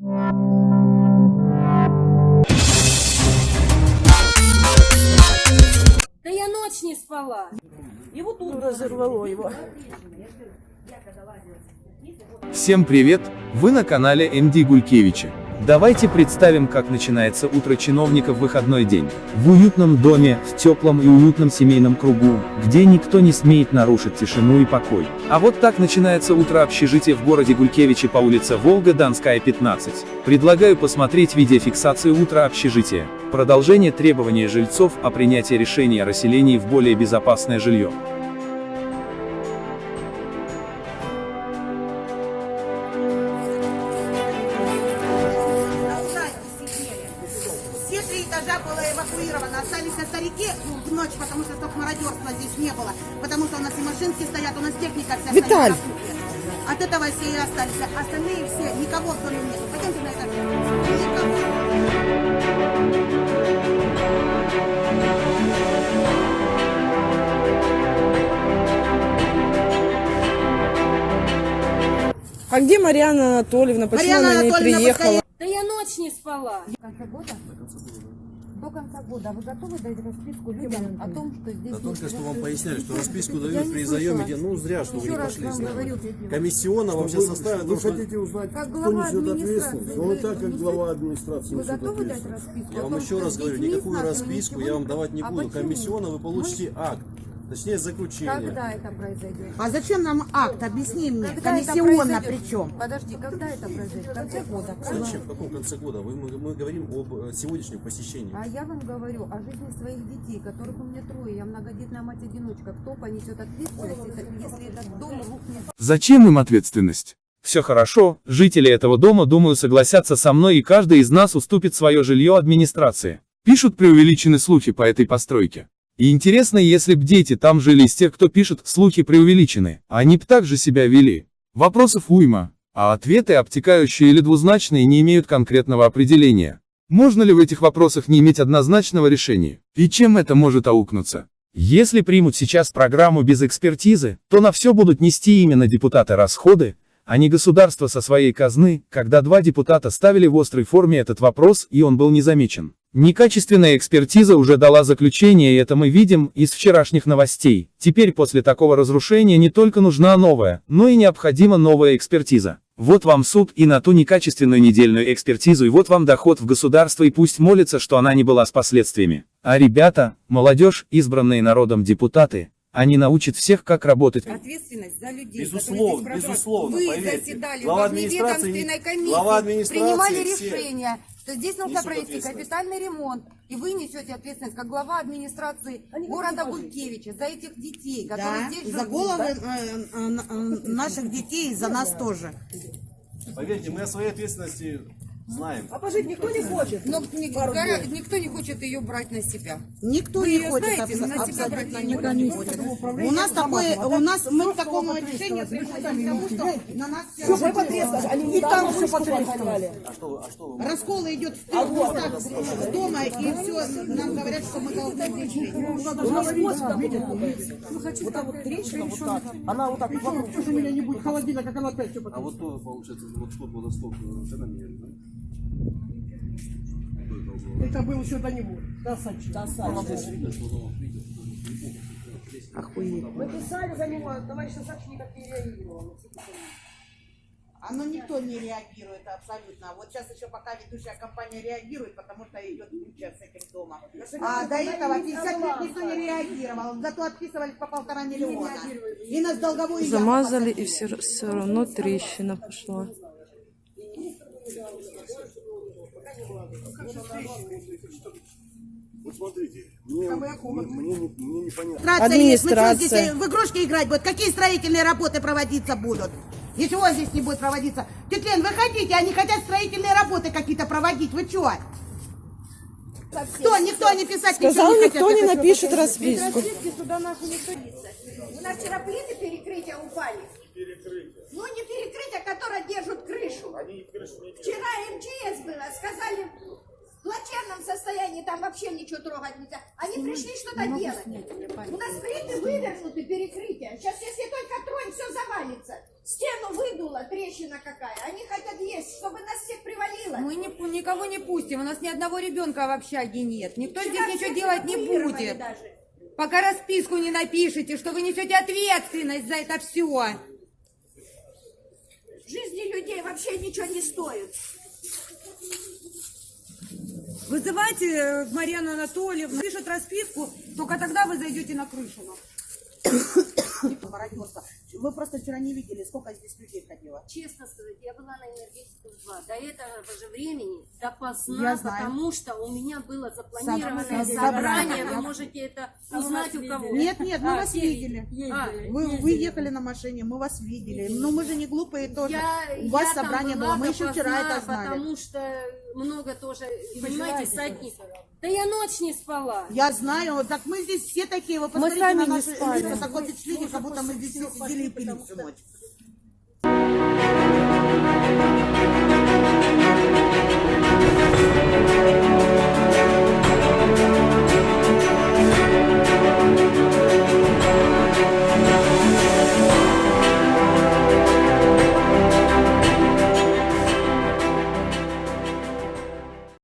Да я ночь не спала. И вот тут Разорвало его. Всем привет! Вы на канале МД Гулькевича. Давайте представим, как начинается утро чиновника в выходной день. В уютном доме, в теплом и уютном семейном кругу, где никто не смеет нарушить тишину и покой. А вот так начинается утро общежития в городе Гулькевиче по улице Волга, Донская, 15. Предлагаю посмотреть видеофиксацию утра общежития. Продолжение требования жильцов о принятии решения о расселении в более безопасное жилье. Три этажа было эвакуировано. Остались на старике ну, в ночь, потому что только мародерства здесь не было. Потому что у нас и машинки стоят, у нас техника вся Виталь! стоит. От этого все и остались. Остальные все, никого в доме нет. Пойдемте на этаж. А где Марьяна Анатольевна? Почему Марьяна она не Анатольевна, приехала? Не спала. конца года? До конца года вы готовы дать расписку людям о том, что здесь... Да только что вам поясняли, что расписку дают при заеме, ну зря, что вы не пошли с нами. говорю. Комиссионно вам сейчас составят, Вы ну, что- хотите узнать, Как кто глава несет администрации, ответственность? Ну, вы так, как глава администрации Вы готовы дать расписку? Я вам еще раз говорю, никакую расписку я вам давать не буду. почему? Комиссионно вы получите акт, точнее заключение. Когда это произойдет? А зачем нам акт? Объясни мне. Когда Комиссионно причем. Подожди, когда это произойдет? В конце года. Зачем? В каком конце года? Мы, мы говорим об э, сегодняшнем посещении. А я вам говорю о жизни своих детей, которых у меня трое. Я многодетная мать-одиночка. Кто понесет ответственность, если- если этот дом рухнет? Зачем им ответственность? Все хорошо, жители этого дома, думаю, согласятся со мной и каждый из нас уступит свое жилье администрации. Пишут преувеличены слухи по этой постройке. И интересно, если б дети там жили из тех, кто пишет «слухи преувеличены», они б так же себя вели. Вопросов уйма, а ответы, обтекающие или двузначные, не имеют конкретного определения. Можно ли в этих вопросах не иметь однозначного решения? И чем это может аукнуться? Если примут сейчас программу без экспертизы, то на все будут нести именно депутаты расходы, а не государство со своей казны, когда два депутата ставили в острой форме этот вопрос, и он был не замечен. Некачественная экспертиза уже дала заключение, и это мы видим из вчерашних новостей. Теперь после такого разрушения не только нужна новая, но и необходима новая экспертиза. Вот вам суд и на ту некачественную недельную экспертизу, и вот вам доход в государство, и пусть молится, что она не была с последствиями. А ребята, молодежь, избранные народом депутаты, они научат всех, как работать. Ответственность за людей. Безусловно, безусловно, Вы поверьте. заседали Глава во администрации- глава администрации принимали все решение, что здесь нужно провести капитальный ремонт, и вы несете ответственность как глава администрации города Гулькевича за этих детей, которые Да, здесь за живут. головы э, э, э, наших детей и за нас тоже. Поверьте, мы о своей ответственности знаем. А пожить никто не хочет. Но ни- гора- никто не хочет ее брать на себя. Никто Вы не хочет знаете, на себя брать абсолютно никто не хочет. У нас такое, у нас мы к такому решению приходим к тому, что на нас все Все. Они не там все потрескали. А что, вы- а что вы? раскол идет в трех местах с дома, и все нам говорят, что мы должны решить. У нас способ, видите, вот так вот трещина, вот так. Она вот так вот вокруг. Что же у меня не будет холодильника, как она опять все А вот то, получается, вот сколько водосток, э, когда меняли, да? Это был еще до него. До Сачи. До оно, видите, Мы писали за него, товарищ Сачи никак не реагировал. Оно никто не реагирует абсолютно. Вот сейчас еще пока ведущая компания реагирует, потому что идет куча с этим домом. А до этого 50 лет никто не реагировал. Зато отписывались по полтора миллиона. И нас долговую Замазали, и все, все равно трещина пошла. Вот смотрите, мне, мне, не- мне непонятно. Администрация есть. Мы что, здесь в игрушки играть будут? Какие строительные работы проводиться будут? Ничего здесь не будет проводиться. Тетя Лен, выходите, они хотят строительные работы какие-то проводить. Вы что? Кто? Никто не писать Сказал, ничего никто не хотят. напишет расписку. У нас вчера плиты перекрытия упали. Ну, не перекрытия, которые держат крышу. Вчера МЧС было, сказали, плачевном состоянии, там вообще ничего трогать нельзя. Они пришли что-то делать. У нас плиты вывернуты, перекрытия. Сейчас, если только тронь, все завалится. Стену выдуло, трещина какая. Они хотят есть, чтобы нас всех привалило? Мы ни- никого не пустим, у нас ни одного ребенка в общаге нет. Никто Вчера здесь ничего делать не будет. даже. Пока расписку не напишите, что вы несете ответственность за это все. Жизни людей вообще ничего не стоит. Вызывайте э, Марьяну Анатольевну, пишет расписку, только тогда вы зайдете на крышу. Вы просто вчера не видели, сколько здесь людей ходило. Честно сказать, я была на энергетиках 2. До этого же времени, допоздна, потому что у меня было запланированное Собрание. собрание. Вы можете это узнать у кого. Нет, нет, мы А, вас видели. А, Вы, вы ехали на машине, мы вас видели. Но мы же не глупые тоже. Я, У вас собрание было, мы еще вчера это знали. Потому что много тоже, понимаете, сотни. Да я ночь не спала. Я знаю, вот так мы здесь все такие, вы посмотрите сами на не наши спали. лица, такое впечатление, как будто мы здесь все сидели и пили всю ночь.